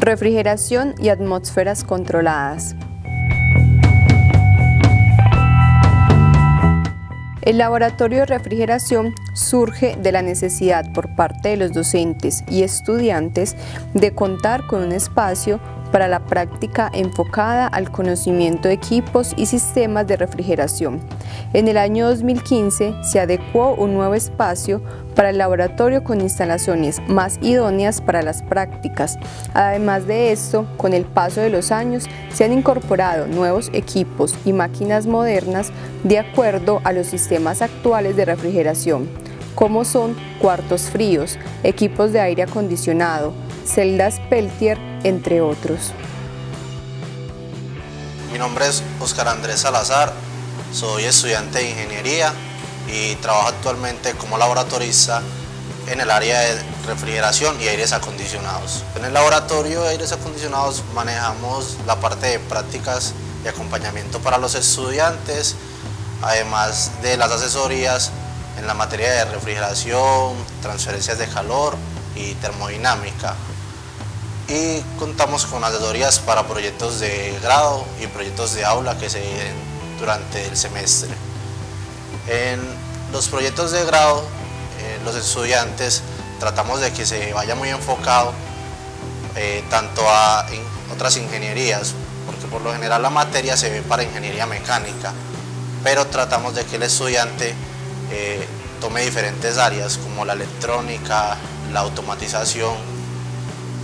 Refrigeración y atmósferas controladas. El laboratorio de refrigeración surge de la necesidad por parte de los docentes y estudiantes de contar con un espacio para la práctica enfocada al conocimiento de equipos y sistemas de refrigeración. En el año 2015 se adecuó un nuevo espacio para el laboratorio con instalaciones más idóneas para las prácticas. Además de esto, con el paso de los años se han incorporado nuevos equipos y máquinas modernas de acuerdo a los sistemas actuales de refrigeración, como son cuartos fríos, equipos de aire acondicionado, celdas Peltier, entre otros. Mi nombre es Oscar Andrés Salazar, soy estudiante de Ingeniería y trabajo actualmente como laboratorista en el área de refrigeración y aires acondicionados. En el laboratorio de aires acondicionados manejamos la parte de prácticas y acompañamiento para los estudiantes, además de las asesorías en la materia de refrigeración, transferencias de calor y termodinámica y contamos con asesorías para proyectos de grado y proyectos de aula que se den durante el semestre. En los proyectos de grado, eh, los estudiantes tratamos de que se vaya muy enfocado eh, tanto a otras ingenierías, porque por lo general la materia se ve para ingeniería mecánica, pero tratamos de que el estudiante eh, tome diferentes áreas como la electrónica, la automatización,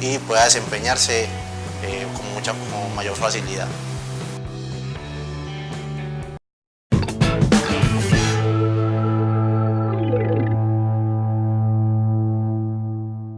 y pueda desempeñarse eh, con mucha con mayor facilidad.